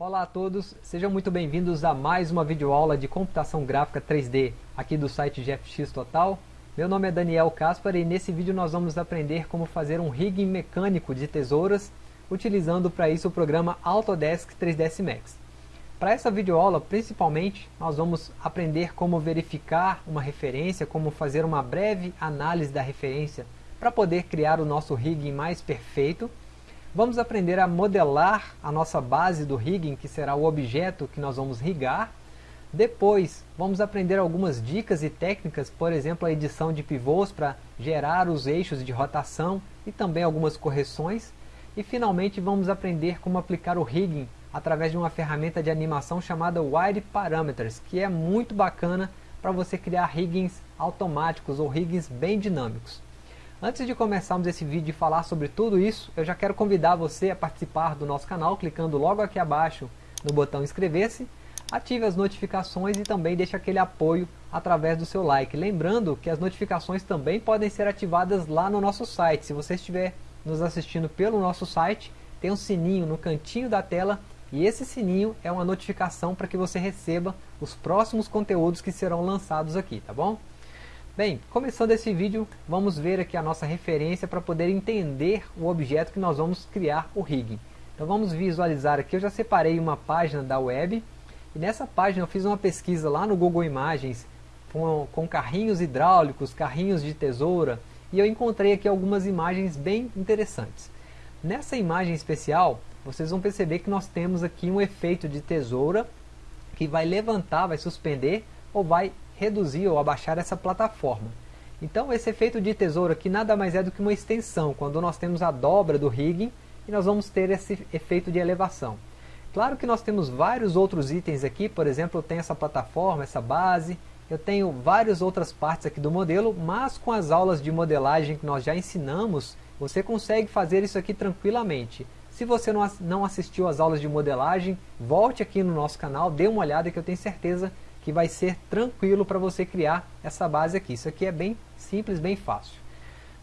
Olá a todos, sejam muito bem-vindos a mais uma videoaula de computação gráfica 3D aqui do site GFX Total. Meu nome é Daniel Caspar e nesse vídeo nós vamos aprender como fazer um rigging mecânico de tesouras utilizando para isso o programa Autodesk 3ds Max. Para essa videoaula, principalmente, nós vamos aprender como verificar uma referência, como fazer uma breve análise da referência para poder criar o nosso rigging mais perfeito Vamos aprender a modelar a nossa base do rigging, que será o objeto que nós vamos rigar. Depois, vamos aprender algumas dicas e técnicas, por exemplo, a edição de pivôs para gerar os eixos de rotação e também algumas correções. E finalmente vamos aprender como aplicar o rigging através de uma ferramenta de animação chamada Wire Parameters, que é muito bacana para você criar riggings automáticos ou riggings bem dinâmicos. Antes de começarmos esse vídeo e falar sobre tudo isso, eu já quero convidar você a participar do nosso canal, clicando logo aqui abaixo no botão inscrever-se, ative as notificações e também deixe aquele apoio através do seu like. Lembrando que as notificações também podem ser ativadas lá no nosso site. Se você estiver nos assistindo pelo nosso site, tem um sininho no cantinho da tela e esse sininho é uma notificação para que você receba os próximos conteúdos que serão lançados aqui, tá bom? Bem, começando esse vídeo, vamos ver aqui a nossa referência para poder entender o objeto que nós vamos criar o rigging. Então vamos visualizar aqui, eu já separei uma página da web, e nessa página eu fiz uma pesquisa lá no Google Imagens, com, com carrinhos hidráulicos, carrinhos de tesoura, e eu encontrei aqui algumas imagens bem interessantes. Nessa imagem especial, vocês vão perceber que nós temos aqui um efeito de tesoura, que vai levantar, vai suspender, ou vai reduzir ou abaixar essa plataforma. Então esse efeito de tesouro aqui nada mais é do que uma extensão, quando nós temos a dobra do rigging e nós vamos ter esse efeito de elevação. Claro que nós temos vários outros itens aqui, por exemplo, eu tenho essa plataforma, essa base, eu tenho várias outras partes aqui do modelo, mas com as aulas de modelagem que nós já ensinamos, você consegue fazer isso aqui tranquilamente. Se você não assistiu às aulas de modelagem, volte aqui no nosso canal, dê uma olhada que eu tenho certeza que vai ser tranquilo para você criar essa base aqui. Isso aqui é bem simples, bem fácil.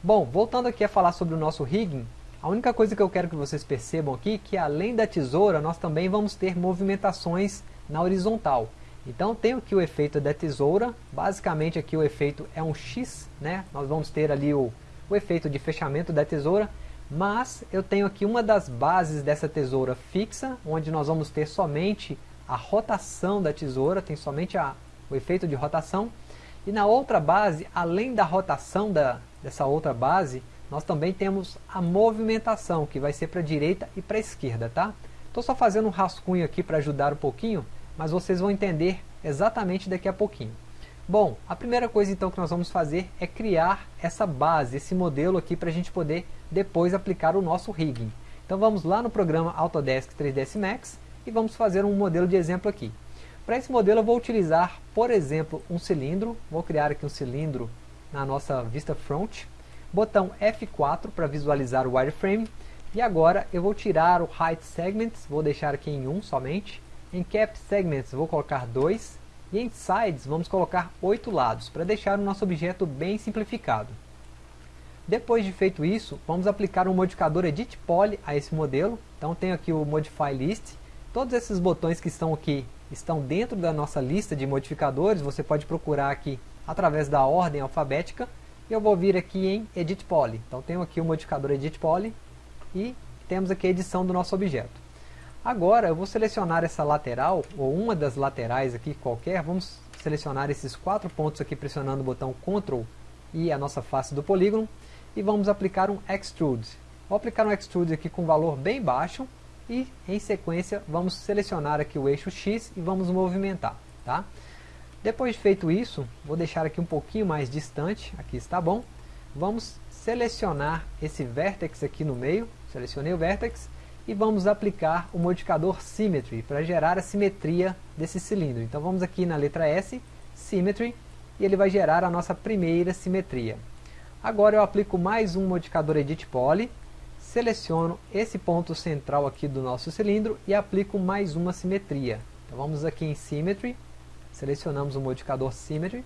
Bom, voltando aqui a falar sobre o nosso rigging, a única coisa que eu quero que vocês percebam aqui é que além da tesoura, nós também vamos ter movimentações na horizontal. Então tenho aqui o efeito da tesoura, basicamente aqui o efeito é um X, né? nós vamos ter ali o, o efeito de fechamento da tesoura, mas eu tenho aqui uma das bases dessa tesoura fixa, onde nós vamos ter somente a rotação da tesoura, tem somente a, o efeito de rotação. E na outra base, além da rotação da, dessa outra base, nós também temos a movimentação, que vai ser para a direita e para a esquerda, tá? Estou só fazendo um rascunho aqui para ajudar um pouquinho, mas vocês vão entender exatamente daqui a pouquinho. Bom, a primeira coisa então que nós vamos fazer é criar essa base, esse modelo aqui para a gente poder depois aplicar o nosso rigging. Então vamos lá no programa Autodesk 3ds Max e vamos fazer um modelo de exemplo aqui. Para esse modelo eu vou utilizar, por exemplo, um cilindro, vou criar aqui um cilindro na nossa vista front, botão F4 para visualizar o wireframe, e agora eu vou tirar o Height Segments, vou deixar aqui em 1 somente, em Cap Segments vou colocar 2, e em Sides vamos colocar 8 lados, para deixar o nosso objeto bem simplificado. Depois de feito isso, vamos aplicar um modificador Edit Poly a esse modelo, então tenho aqui o Modify List, Todos esses botões que estão aqui estão dentro da nossa lista de modificadores, você pode procurar aqui através da ordem alfabética, eu vou vir aqui em Edit Poly. Então tenho aqui o modificador Edit Poly e temos aqui a edição do nosso objeto. Agora eu vou selecionar essa lateral, ou uma das laterais aqui qualquer, vamos selecionar esses quatro pontos aqui pressionando o botão Ctrl e a nossa face do polígono, e vamos aplicar um Extrude. Vou aplicar um Extrude aqui com valor bem baixo, e em sequência vamos selecionar aqui o eixo X e vamos movimentar. Tá? Depois de feito isso, vou deixar aqui um pouquinho mais distante, aqui está bom. Vamos selecionar esse vértex aqui no meio, selecionei o vértex, e vamos aplicar o modificador Symmetry para gerar a simetria desse cilindro. Então vamos aqui na letra S, Symmetry, e ele vai gerar a nossa primeira simetria. Agora eu aplico mais um modificador Edit Poly, seleciono esse ponto central aqui do nosso cilindro e aplico mais uma simetria. Então vamos aqui em Symmetry, selecionamos o modificador Symmetry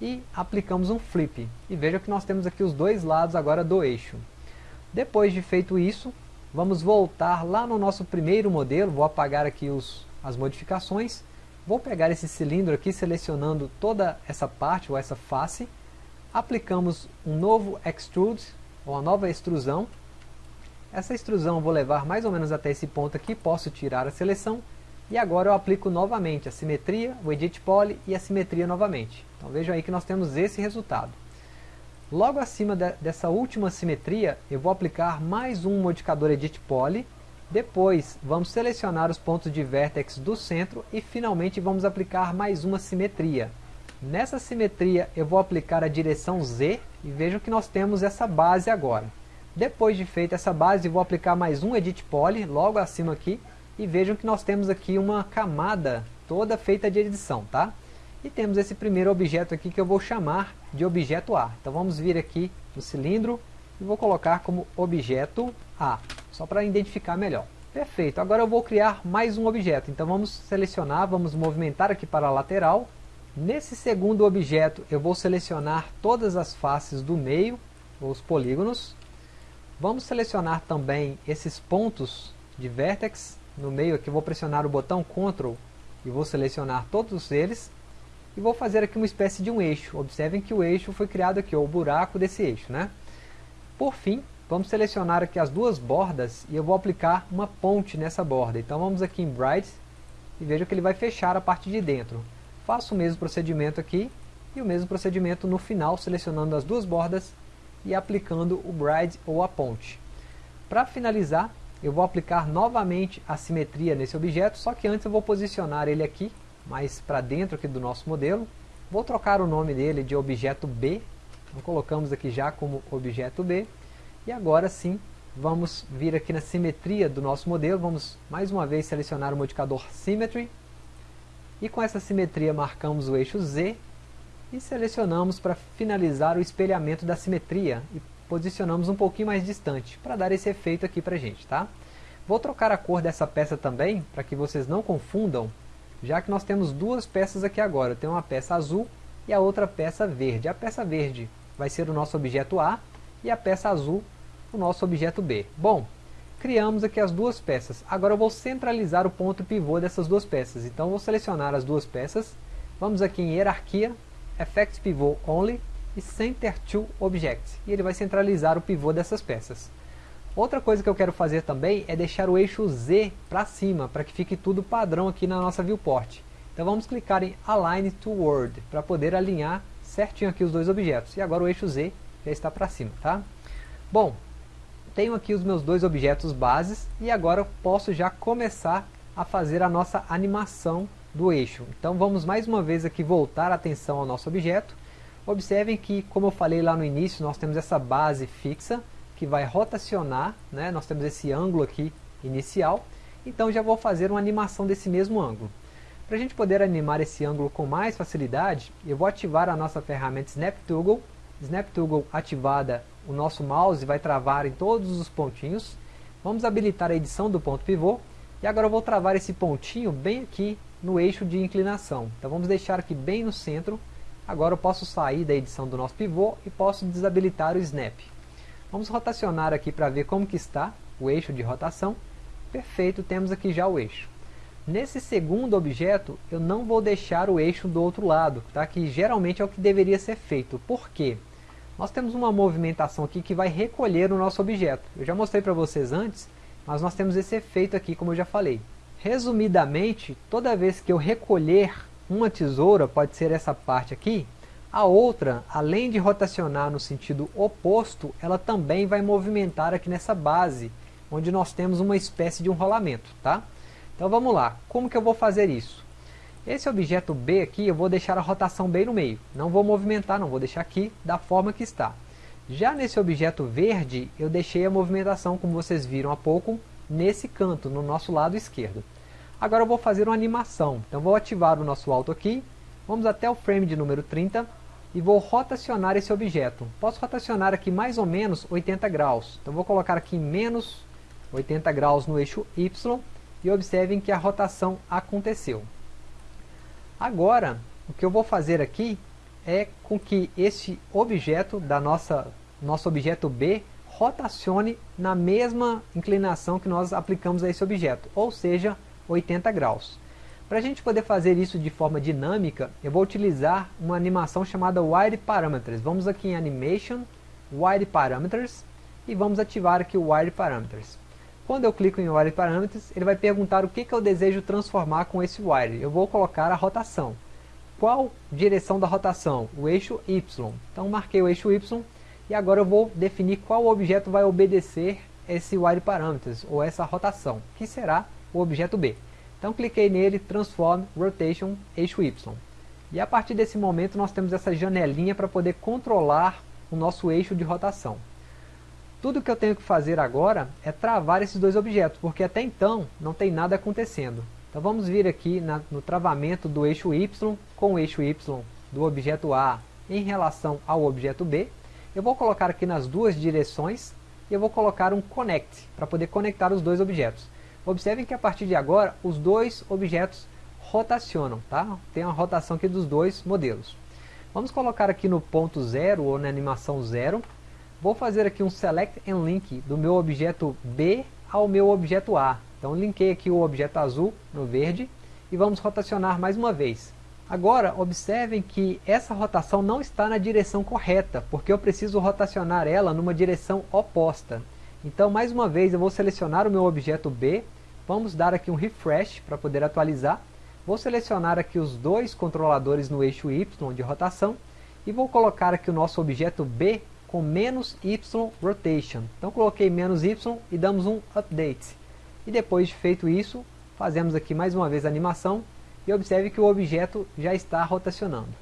e aplicamos um Flip. E veja que nós temos aqui os dois lados agora do eixo. Depois de feito isso, vamos voltar lá no nosso primeiro modelo, vou apagar aqui os, as modificações, vou pegar esse cilindro aqui, selecionando toda essa parte, ou essa face, aplicamos um novo Extrude, ou uma nova extrusão, essa extrusão eu vou levar mais ou menos até esse ponto aqui, posso tirar a seleção, e agora eu aplico novamente a simetria, o Edit Poly e a simetria novamente. Então vejam aí que nós temos esse resultado. Logo acima de, dessa última simetria, eu vou aplicar mais um modificador Edit Poly, depois vamos selecionar os pontos de vértex do centro e finalmente vamos aplicar mais uma simetria. Nessa simetria eu vou aplicar a direção Z e vejam que nós temos essa base agora. Depois de feita essa base, vou aplicar mais um Edit Poly, logo acima aqui, e vejam que nós temos aqui uma camada toda feita de edição, tá? E temos esse primeiro objeto aqui que eu vou chamar de objeto A. Então vamos vir aqui no cilindro e vou colocar como objeto A, só para identificar melhor. Perfeito, agora eu vou criar mais um objeto. Então vamos selecionar, vamos movimentar aqui para a lateral. Nesse segundo objeto eu vou selecionar todas as faces do meio, os polígonos. Vamos selecionar também esses pontos de vértex no meio aqui, vou pressionar o botão Ctrl e vou selecionar todos eles e vou fazer aqui uma espécie de um eixo. Observem que o eixo foi criado aqui, ou o buraco desse eixo. Né? Por fim, vamos selecionar aqui as duas bordas e eu vou aplicar uma ponte nessa borda. Então vamos aqui em Bright e veja que ele vai fechar a parte de dentro. Faço o mesmo procedimento aqui e o mesmo procedimento no final, selecionando as duas bordas e aplicando o Bride ou a ponte. Para finalizar, eu vou aplicar novamente a simetria nesse objeto, só que antes eu vou posicionar ele aqui, mais para dentro aqui do nosso modelo. Vou trocar o nome dele de objeto B, então colocamos aqui já como objeto B. E agora sim, vamos vir aqui na simetria do nosso modelo, vamos mais uma vez selecionar o modificador Symmetry. E com essa simetria marcamos o eixo Z e selecionamos para finalizar o espelhamento da simetria e posicionamos um pouquinho mais distante, para dar esse efeito aqui para gente, tá? Vou trocar a cor dessa peça também, para que vocês não confundam, já que nós temos duas peças aqui agora. Tem uma peça azul e a outra peça verde. A peça verde vai ser o nosso objeto A e a peça azul o nosso objeto B. Bom, criamos aqui as duas peças. Agora eu vou centralizar o ponto pivô dessas duas peças. Então vou selecionar as duas peças. Vamos aqui em Hierarquia, Effect Pivot Only e Center to Object. E ele vai centralizar o pivô dessas peças. Outra coisa que eu quero fazer também é deixar o eixo Z para cima, para que fique tudo padrão aqui na nossa viewport. Então vamos clicar em Align to Word, para poder alinhar certinho aqui os dois objetos. E agora o eixo Z já está para cima, tá? Bom, tenho aqui os meus dois objetos bases e agora posso já começar a fazer a nossa animação do eixo. Então vamos mais uma vez aqui voltar a atenção ao nosso objeto Observem que, como eu falei lá no início, nós temos essa base fixa que vai rotacionar, né? nós temos esse ângulo aqui inicial, então já vou fazer uma animação desse mesmo ângulo. Para a gente poder animar esse ângulo com mais facilidade, eu vou ativar a nossa ferramenta Snap Toggle. Snap Toggle ativada, o nosso mouse vai travar em todos os pontinhos. Vamos habilitar a edição do ponto pivô. E agora eu vou travar esse pontinho bem aqui no eixo de inclinação. Então vamos deixar aqui bem no centro Agora eu posso sair da edição do nosso pivô e posso desabilitar o Snap. Vamos rotacionar aqui para ver como que está o eixo de rotação. Perfeito, temos aqui já o eixo. Nesse segundo objeto, eu não vou deixar o eixo do outro lado, tá? que geralmente é o que deveria ser feito. Por quê? Nós temos uma movimentação aqui que vai recolher o nosso objeto. Eu já mostrei para vocês antes, mas nós temos esse efeito aqui, como eu já falei. Resumidamente, toda vez que eu recolher uma tesoura pode ser essa parte aqui, a outra, além de rotacionar no sentido oposto, ela também vai movimentar aqui nessa base, onde nós temos uma espécie de um rolamento, tá? Então vamos lá, como que eu vou fazer isso? Esse objeto B aqui, eu vou deixar a rotação bem no meio, não vou movimentar, não vou deixar aqui da forma que está. Já nesse objeto verde, eu deixei a movimentação, como vocês viram há pouco, nesse canto, no nosso lado esquerdo. Agora eu vou fazer uma animação. Então vou ativar o nosso alto aqui. Vamos até o frame de número 30 e vou rotacionar esse objeto. Posso rotacionar aqui mais ou menos 80 graus. Então vou colocar aqui menos 80 graus no eixo Y e observem que a rotação aconteceu. Agora, o que eu vou fazer aqui é com que este objeto da nossa nosso objeto B rotacione na mesma inclinação que nós aplicamos a esse objeto, ou seja, 80 graus. Para a gente poder fazer isso de forma dinâmica, eu vou utilizar uma animação chamada Wire Parameters. Vamos aqui em Animation, Wire Parameters, e vamos ativar aqui o Wire Parameters. Quando eu clico em Wire Parameters, ele vai perguntar o que, que eu desejo transformar com esse Wire. Eu vou colocar a rotação. Qual direção da rotação? O eixo Y. Então marquei o eixo Y e agora eu vou definir qual objeto vai obedecer esse Wire Parameters, ou essa rotação, que será o objeto B. Então cliquei nele, Transform Rotation eixo Y. E a partir desse momento nós temos essa janelinha para poder controlar o nosso eixo de rotação. Tudo que eu tenho que fazer agora é travar esses dois objetos, porque até então não tem nada acontecendo. Então vamos vir aqui na, no travamento do eixo Y com o eixo Y do objeto A em relação ao objeto B. Eu vou colocar aqui nas duas direções e eu vou colocar um connect para poder conectar os dois objetos. Observem que a partir de agora os dois objetos rotacionam, tá? Tem uma rotação aqui dos dois modelos. Vamos colocar aqui no ponto zero ou na animação zero Vou fazer aqui um Select and Link do meu objeto B ao meu objeto A. Então linkei aqui o objeto azul no verde e vamos rotacionar mais uma vez. Agora observem que essa rotação não está na direção correta, porque eu preciso rotacionar ela numa direção oposta. Então mais uma vez eu vou selecionar o meu objeto B, vamos dar aqui um refresh para poder atualizar. Vou selecionar aqui os dois controladores no eixo Y de rotação e vou colocar aqui o nosso objeto B com menos y rotation. Então coloquei menos y e damos um update. E depois de feito isso, fazemos aqui mais uma vez a animação e observe que o objeto já está rotacionando.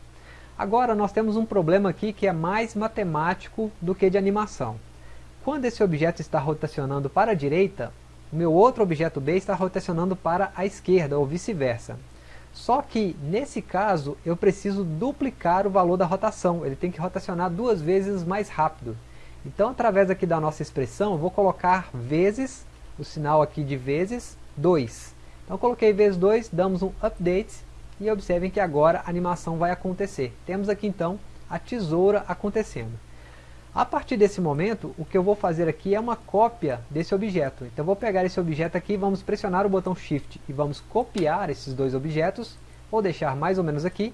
Agora nós temos um problema aqui que é mais matemático do que de animação. Quando esse objeto está rotacionando para a direita, o meu outro objeto B está rotacionando para a esquerda ou vice-versa. Só que, nesse caso, eu preciso duplicar o valor da rotação. Ele tem que rotacionar duas vezes mais rápido. Então, através aqui da nossa expressão, eu vou colocar vezes, o sinal aqui de vezes, 2. Então, coloquei vezes 2, damos um update e observem que agora a animação vai acontecer. Temos aqui, então, a tesoura acontecendo. A partir desse momento, o que eu vou fazer aqui é uma cópia desse objeto. Então eu vou pegar esse objeto aqui, vamos pressionar o botão Shift e vamos copiar esses dois objetos. Vou deixar mais ou menos aqui.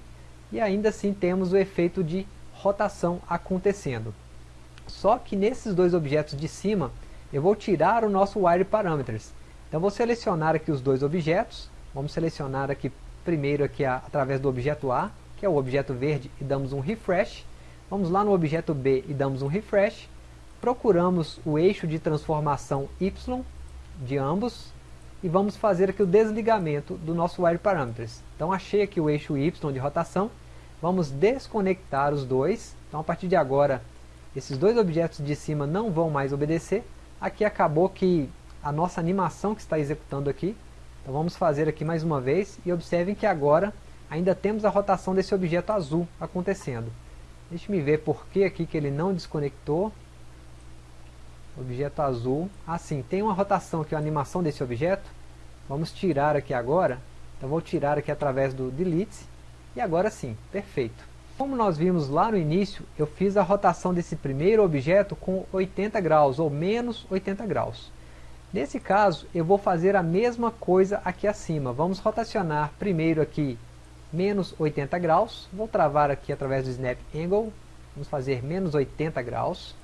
E ainda assim temos o efeito de rotação acontecendo. Só que nesses dois objetos de cima, eu vou tirar o nosso Wire Parameters. Então vou selecionar aqui os dois objetos. Vamos selecionar aqui primeiro aqui através do objeto A, que é o objeto verde, e damos um refresh. Vamos lá no objeto B e damos um refresh. Procuramos o eixo de transformação Y de ambos e vamos fazer aqui o desligamento do nosso Wire Parameters. Então achei aqui o eixo Y de rotação, vamos desconectar os dois. Então a partir de agora, esses dois objetos de cima não vão mais obedecer. Aqui acabou que a nossa animação que está executando aqui. Então vamos fazer aqui mais uma vez e observem que agora ainda temos a rotação desse objeto azul acontecendo. Deixa me ver por que aqui que ele não desconectou. Objeto azul. Assim, tem uma rotação aqui, a animação desse objeto. Vamos tirar aqui agora. Então vou tirar aqui através do delete. E agora sim, perfeito. Como nós vimos lá no início, eu fiz a rotação desse primeiro objeto com 80 graus, ou menos 80 graus. Nesse caso, eu vou fazer a mesma coisa aqui acima. Vamos rotacionar primeiro aqui menos 80 graus, vou travar aqui através do Snap Angle, vamos fazer menos 80 graus,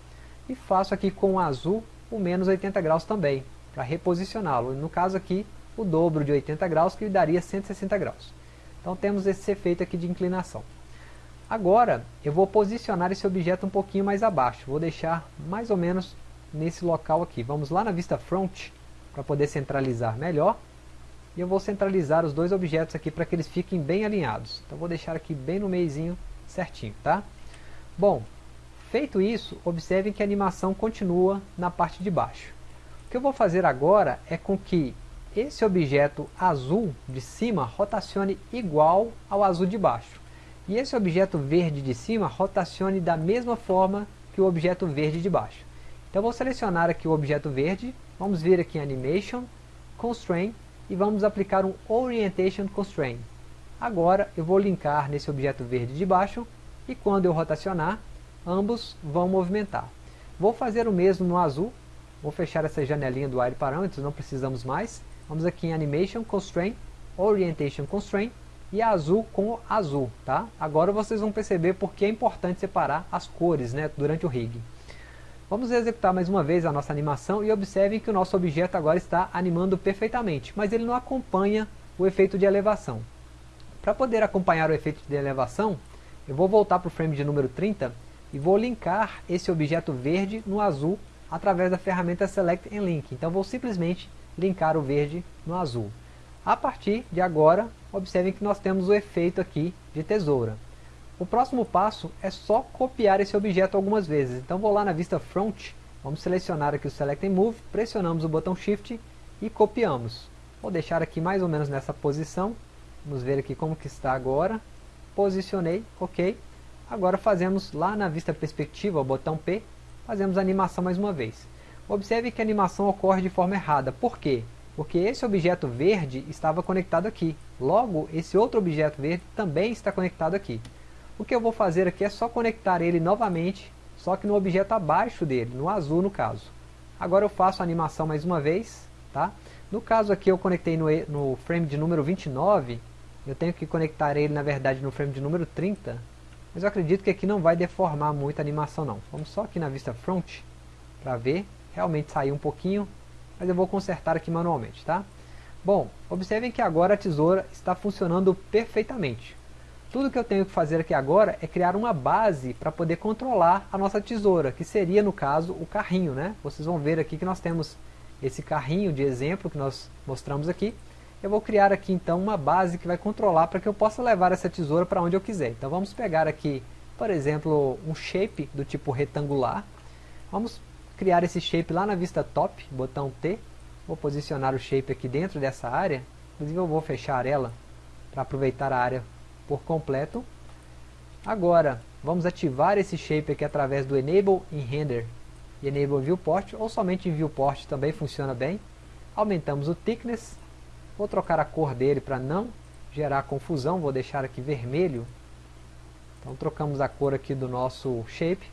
e faço aqui com o azul o menos 80 graus também, para reposicioná-lo, no caso aqui o dobro de 80 graus, que daria 160 graus. Então temos esse efeito aqui de inclinação. Agora eu vou posicionar esse objeto um pouquinho mais abaixo, vou deixar mais ou menos nesse local aqui. Vamos lá na vista front, para poder centralizar melhor, e eu vou centralizar os dois objetos aqui para que eles fiquem bem alinhados. Então vou deixar aqui bem no meizinho certinho, tá? Bom, feito isso, observem que a animação continua na parte de baixo. O que eu vou fazer agora é com que esse objeto azul de cima rotacione igual ao azul de baixo. E esse objeto verde de cima rotacione da mesma forma que o objeto verde de baixo. Então vou selecionar aqui o objeto verde, vamos vir aqui em Animation, Constraint, e vamos aplicar um Orientation Constraint. Agora eu vou linkar nesse objeto verde de baixo e quando eu rotacionar, ambos vão movimentar. Vou fazer o mesmo no azul, vou fechar essa janelinha do Wire Parameters, não precisamos mais. Vamos aqui em Animation Constraint, Orientation Constraint, e azul com azul, tá? Agora vocês vão perceber porque é importante separar as cores né, durante o rig. Vamos executar mais uma vez a nossa animação e observem que o nosso objeto agora está animando perfeitamente, mas ele não acompanha o efeito de elevação. Para poder acompanhar o efeito de elevação, eu vou voltar para o frame de número 30 e vou linkar esse objeto verde no azul através da ferramenta Select and Link. Então vou simplesmente linkar o verde no azul. A partir de agora, observem que nós temos o efeito aqui de tesoura. O próximo passo é só copiar esse objeto algumas vezes. Então vou lá na vista Front, vamos selecionar aqui o Select and Move, pressionamos o botão Shift e copiamos. Vou deixar aqui mais ou menos nessa posição. Vamos ver aqui como que está agora. Posicionei, ok. Agora fazemos lá na vista perspectiva, o botão P, fazemos a animação mais uma vez. Observe que a animação ocorre de forma errada. Por quê? Porque esse objeto verde estava conectado aqui. Logo, esse outro objeto verde também está conectado aqui. O que eu vou fazer aqui é só conectar ele novamente, só que no objeto abaixo dele, no azul no caso. Agora eu faço a animação mais uma vez, tá? No caso aqui eu conectei no, no frame de número 29, eu tenho que conectar ele na verdade no frame de número 30, mas eu acredito que aqui não vai deformar muito a animação não. Vamos só aqui na vista front, para ver, realmente saiu um pouquinho, mas eu vou consertar aqui manualmente, tá? Bom, observem que agora a tesoura está funcionando perfeitamente. Tudo que eu tenho que fazer aqui agora é criar uma base para poder controlar a nossa tesoura, que seria no caso o carrinho, né? Vocês vão ver aqui que nós temos esse carrinho de exemplo que nós mostramos aqui, eu vou criar aqui então uma base que vai controlar para que eu possa levar essa tesoura para onde eu quiser. Então vamos pegar aqui, por exemplo, um shape do tipo retangular. Vamos criar esse shape lá na vista top, botão T. Vou posicionar o shape aqui dentro dessa área. Inclusive eu vou fechar ela para aproveitar a área por completo. Agora, vamos ativar esse shape aqui através do Enable em Render e Enable Viewport, ou somente em Viewport também funciona bem. Aumentamos o Thickness, vou trocar a cor dele para não gerar confusão, vou deixar aqui vermelho. Então trocamos a cor aqui do nosso shape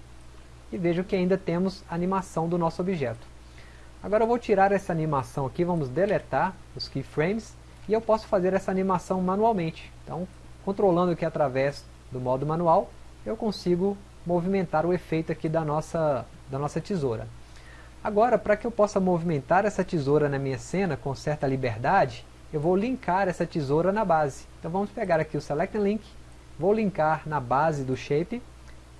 e vejo que ainda temos animação do nosso objeto. Agora eu vou tirar essa animação aqui, vamos deletar os keyframes e eu posso fazer essa animação manualmente. Então, controlando aqui através do modo manual, eu consigo movimentar o efeito aqui da nossa da nossa tesoura. Agora, para que eu possa movimentar essa tesoura na minha cena com certa liberdade, eu vou linkar essa tesoura na base. Então vamos pegar aqui o Select Link, vou linkar na base do Shape,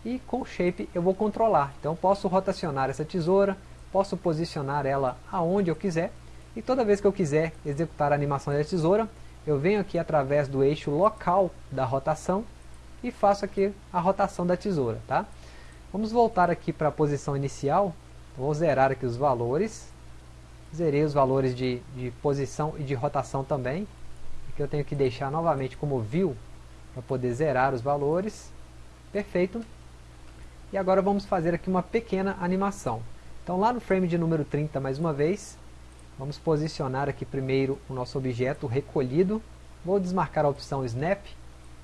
e com o Shape eu vou controlar. Então posso rotacionar essa tesoura, posso posicionar ela aonde eu quiser, e toda vez que eu quiser executar a animação da tesoura, eu venho aqui através do eixo local da rotação, e faço aqui a rotação da tesoura. Tá? Vamos voltar aqui para a posição inicial. Vou zerar aqui os valores. Zerei os valores de, de posição e de rotação também. Aqui eu tenho que deixar novamente como view para poder zerar os valores. Perfeito. E agora vamos fazer aqui uma pequena animação. Então lá no frame de número 30, mais uma vez, vamos posicionar aqui primeiro o nosso objeto recolhido. Vou desmarcar a opção Snap,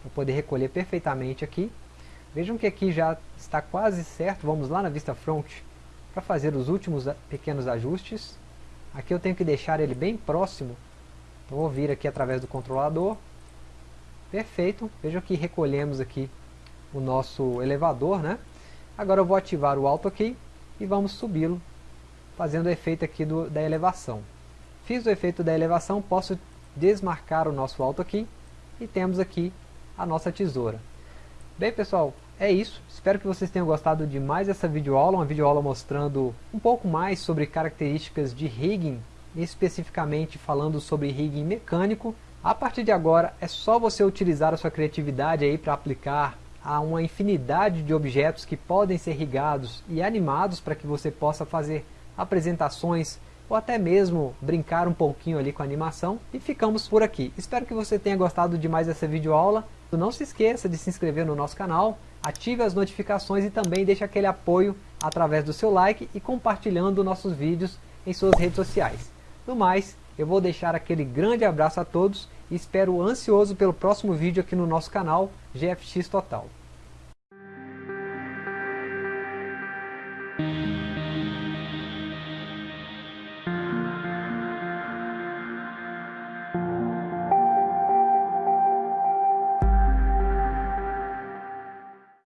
para poder recolher perfeitamente aqui. Vejam que aqui já está quase certo, vamos lá na vista front para fazer os últimos pequenos ajustes. Aqui eu tenho que deixar ele bem próximo, então vou vir aqui através do controlador. Perfeito, vejam que recolhemos aqui o nosso elevador, né? Agora eu vou ativar o Auto Key e vamos subi-lo, fazendo o efeito aqui do, da elevação. Fiz o efeito da elevação, posso desmarcar o nosso Auto Key e temos aqui a nossa tesoura. Bem pessoal, é isso. Espero que vocês tenham gostado de mais essa videoaula, uma videoaula mostrando um pouco mais sobre características de rigging, especificamente falando sobre rigging mecânico. A partir de agora é só você utilizar a sua criatividade aí para aplicar a uma infinidade de objetos que podem ser rigados e animados para que você possa fazer apresentações ou até mesmo brincar um pouquinho ali com a animação. E ficamos por aqui. Espero que você tenha gostado de mais essa videoaula. Não se esqueça de se inscrever no nosso canal, ative as notificações e também deixe aquele apoio através do seu like e compartilhando nossos vídeos em suas redes sociais. No mais, eu vou deixar aquele grande abraço a todos e espero ansioso pelo próximo vídeo aqui no nosso canal GFX Total.